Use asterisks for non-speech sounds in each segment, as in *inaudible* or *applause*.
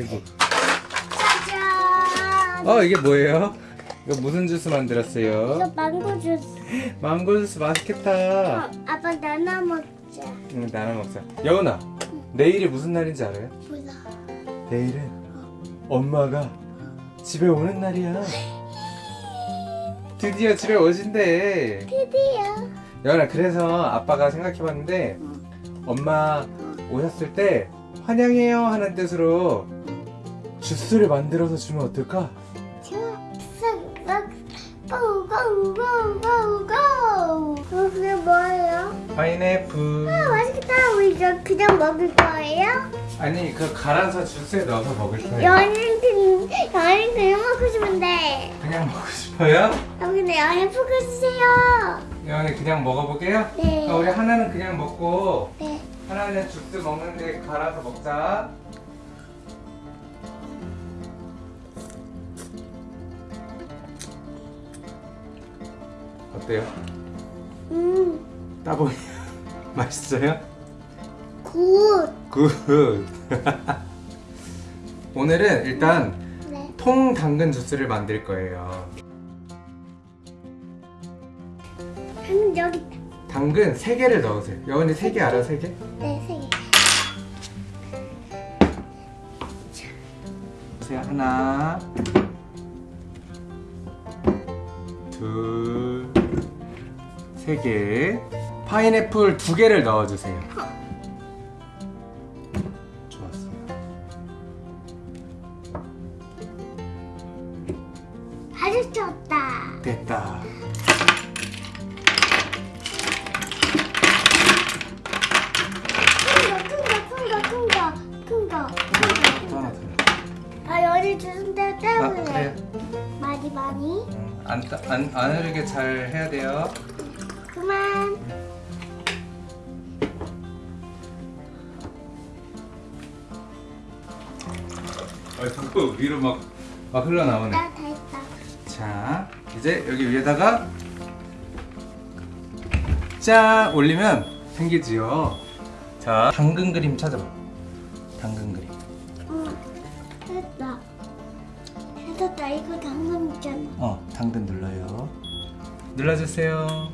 아이고. 짜잔. 어 이게 뭐예요? 이거 무슨 주스 만들었어요? 이거 망고 주스. 망고 주스 맛있겠다. 어, 아빠 나나 먹자. 응 나눠 먹자. 여은아 내일이 무슨 날인지 알아요? 몰라. 내일은 엄마가 집에 오는 날이야. 드디어 집에 오신대. 드디어. 여은아 그래서 아빠가 생각해봤는데 엄마 오셨을 때 환영해요 하는 뜻으로 주스를 만들어서 주면 어떨까? 고고고고고. 어, 그게 뭐예요? 파인애플 아, 맛있겠다. 우리 이거 그냥 먹을 거예요? 아니 그 갈아서 주스에 넣어서 먹을 거예요 연인 그 연인 그냥 먹고 싶은데. 그냥 먹고 싶어요? 아, 근데 연인 포크 주세요. 여은이 그냥 먹어볼게요? 네. 어, 우리 하나는 그냥 먹고 네. 하나는 주스 먹는데 갈아서 먹자 어때요? 음, 따보니 *laughs* 맛있어요? Good. Good *laughs* 오늘은 일단 네. 통 당근 주스를 만들 거예요 한 여기 있다. 당근 3개를 넣으세요 여은이 3개 알아 3개? 네, 세 개. 보세요 하나 둘 세개 파인애플 두 개를 넣어주세요 좋았어 아주 좋다. 됐다 주는 데 때문에. 그래요? 많이 많이. 안, 따- 안, 안 흐르게 잘 해야 돼요 그만. 아이고 위로 막, 막 흘러나오네 나다 했다. 자 이제 여기 위에다가 짠 올리면 생기지요 자 당근 그림 찾아봐 당근 그림 응. 됐다. 됐다. 이거 당근 있잖아. 어 당근 눌러요 눌러주세요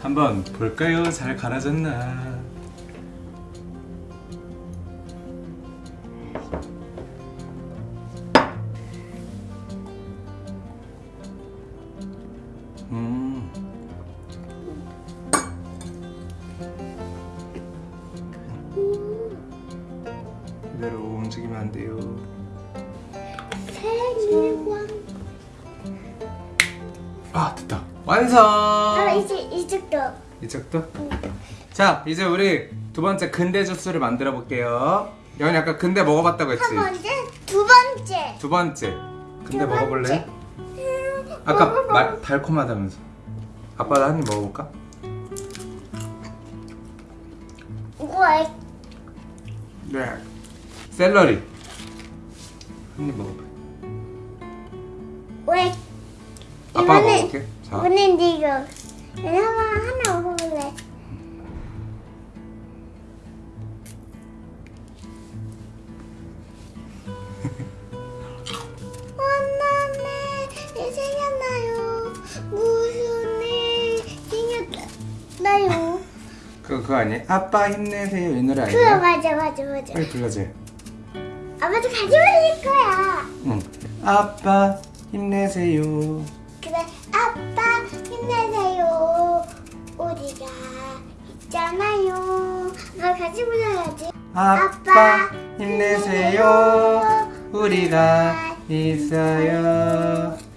한번 볼까요? 잘 갈아졌나? 음. 그대로 움직이면 안 돼요. 생일광. 아 됐다. 완성. 이쪽도. 자 이제 우리 두 번째 근대 주스를 만들어 볼게요 여기 아까 근대 먹어봤다고 했지? 한 번째, 두 번째. 두 번째 근대 두 먹어볼래? 번째. 음, 아까 먹어봐. 말, 달콤하다면서 아빠도 한 입 먹어볼까? 우와, 네 샐러리 한 입 먹어봐 왜? 아빠가 먹어볼게 자 이거. 하나 하나 먹어 그거 아니야? 아빠 힘내세요 이 노래 그거 아니야? 맞아 맞아 맞아. 빨리 불러줘 아빠도 같이 부를 거야. 응 아빠 힘내세요 그래 아빠 힘내세요. 우리가 있잖아요. 나 같이 불러야지. 아빠 힘내세요 우리가 있어요 힘내세요.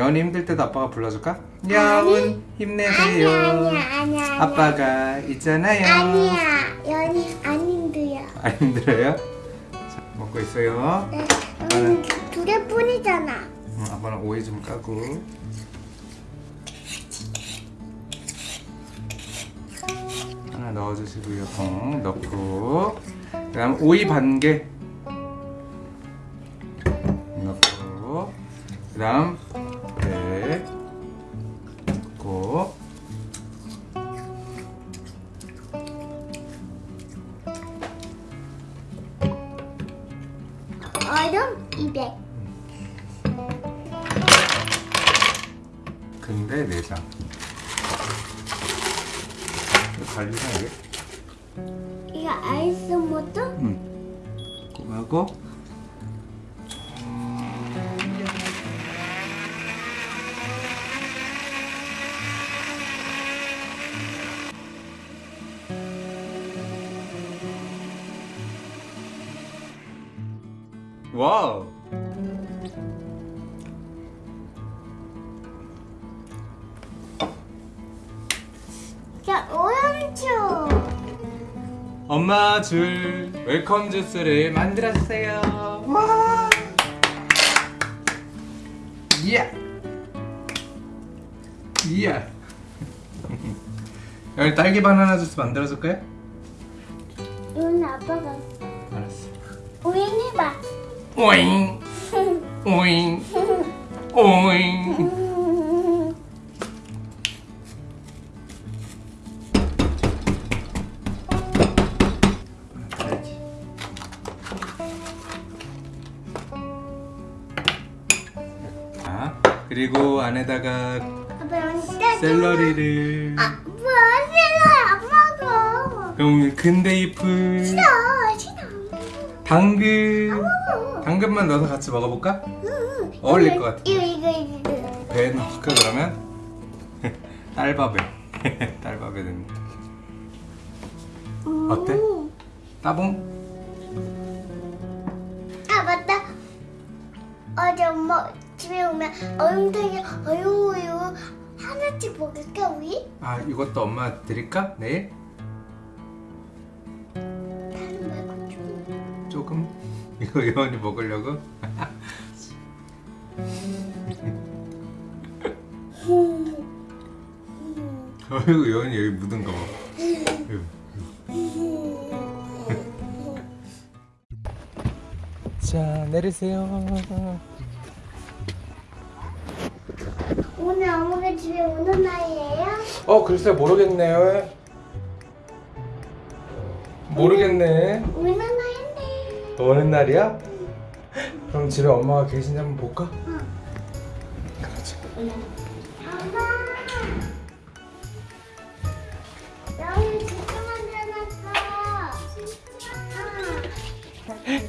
연이 힘들 때도 아빠가 불러줄까? 여운 힘내세요 아니야 아니야 아니야. 아빠가 있잖아요 아니야 연이 안 힘들어. 안 힘들어요? 자, 먹고 있어요 네. 아빠는 두 개뿐이잖아. 음, 아빠는 오이 좀 까고. 하나 넣어주시고요. 통 넣고. 그 다음 오이 반 개. 넣고. 그 다음 근데 내장. 관리나 이게? 이거 아이스 모드? 응. 그거 하고. 와우. 엄마 줄 welcome 주스를 만들었어요. 와. 이야. 이야. *laughs* 여기 딸기 바나나 주스 만들어줄까요? 이건 아빠가. 알았어. 우인 해봐. *laughs* 오잉 오잉 오잉. 그리고 안에다가? 샐러리를 아, 뭐 샐러리 안 먹어. 그럼 근데잎을 싫어, 싫어. 당근 먹어. 당근만 넣어서 같이 먹어볼까? 응. 어울릴 이거, 것 같아. 이거 이거 이거. 배에 넣을까 그러면? *laughs* 딸밥에 *laughs* 딸밥에 넣는 어때? 음. 따봉? 아 맞다. 어제 엄마 집에 오면 얼음탕에 얼음우유 하나씩 먹을까 우리? 아 이것도 엄마 드릴까? 내일? 말고 좀. 조금? *laughs* 이거 예원이 먹으려고? *laughs* 어이구 예원이 여기 묻은 거 봐. *laughs* 자 내리세요 오늘 엄마가 집에 오는 날이에요? 어 글쎄 모르겠네요 모르겠네 오는 날인데. 오는 날이야? 그럼 집에 엄마가 계신지 한번 볼까? 응. 그렇지 엄마. 여기 진짜 만들어놨어. 진짜.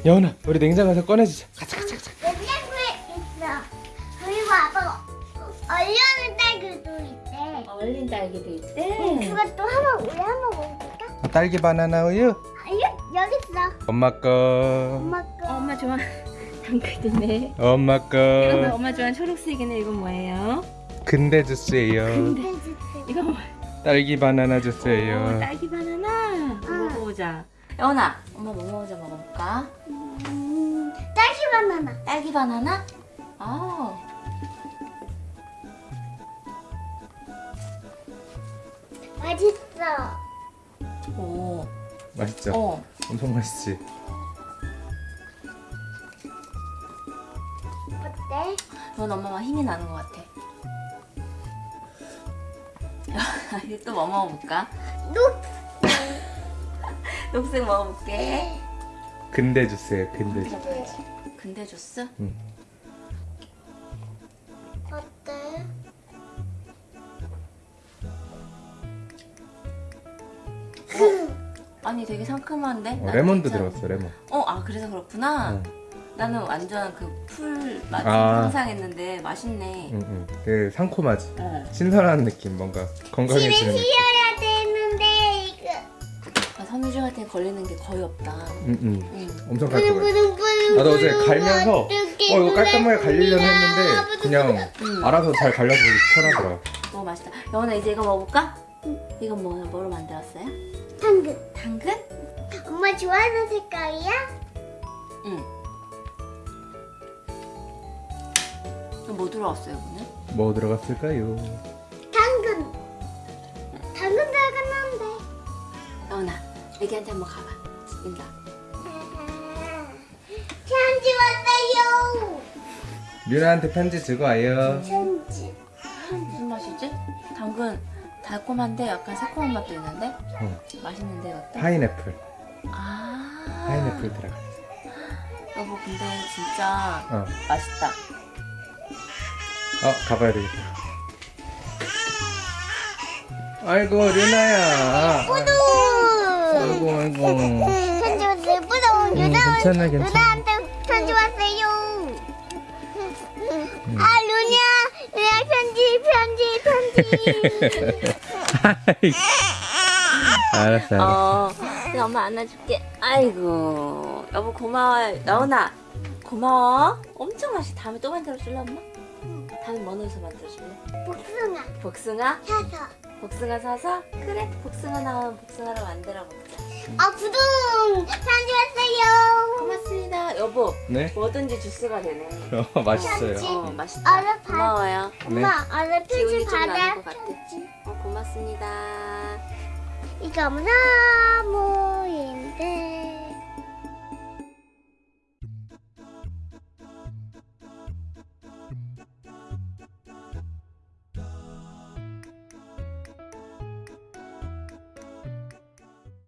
여은아 우리 냉장고에서 꺼내주자 가자 얼려는 딸기도 있대. 얼린 딸기도 있대. 그것도 한번 우리 한번 먹을까? 딸기 바나나 우유 아, 여기, 여기 있어. 엄마 거 엄마 거. 어, 엄마 좋아. *laughs* 당근이네. 엄마 이건 거 엄마 좋아하는 초록색이네. 이건 뭐예요? 근대 주스예요 이건 뭐? 딸기 바나나 어, 주스예요 딸기 바나나. 먹어보자. 여원아, 엄마 뭐 먼저 먹어볼까? 음, 딸기 바나나. 딸기 바나나? 아, 맛있어. 오, 맛있죠? 어. 엄청 맛있지? 어때? 넌 엄마가 힘이 나는 것 같아. *laughs* 이거 또뭐 먹어볼까? 녹. 녹색 먹어볼게. 근대 주스예요 근대 주스 근대 주스? 어 아니 되게 상큼한데? 어, 레몬도 괜찮아. 들어갔어 레몬 어, 아 그래서 그렇구나. 응. 나는 완전 그 풀 맛을 아. 상상했는데 맛있네. 응, 응. 그 상콤하지 어. 신선한 느낌 뭔가 집에 건강해지는 느낌 씌워야 되는데 이거. 아, 섬유주한테 걸리는 게 거의 없다. 응, 응. 응. 엄청 깔끔해 나도 어제 갈면서 어 이거 깔끔하게 갈리려고 했는데 그냥 응. 알아서 잘 갈려서 편하더라 너무 맛있다. 여원아 이제 이거 먹어볼까? 이건 뭐, 뭐로 만들었어요? 당근. 당근? 엄마 좋아하는 색깔이야? 응. 뭐 들어왔어요 오늘? 뭐 들어갔을까요? 당근. 당근 들어갔는데. 여운아 애기한테 한번 가봐 인사 *laughs* 편지 왔어요. 류나한테 편지 주고 와요. 편지. 무슨 맛이지? 당근 달콤한데 약간 새콤한 맛도 있는데 어, 맛있는데 이것도? 파인애플. 아 파인애플 들어가. 여보 근데 진짜 어, 맛있다 어 가봐야 되겠다. 아이고 류나야. 뿌두. 아이고 아이고. 유나 음, 괜찮아, 괜찮아. *laughs* 알았어 알았어. 어 그냥 엄마 안아줄게 아이고 여보 고마워요 여운아 고마워 엄청 맛있어 다음에 또 만들어줄래 엄마? 다음에 뭐 넣어서 만들어줄래? 복숭아 복숭아? 사서. 복숭아 사서? 그래 복숭아 나오면 복숭아로 만들어 먹자 아 부둥 편지 왔어요. 고맙습니다 여보 네? 뭐든지 주스가 되네 어 *laughs* 맛있어요. 편지. 어 맛있다 얼른 받- 고마워요 엄마 얼른 기운이 편지 좀 받아. 나는 것 같아 어, 고맙습니다 이거 너무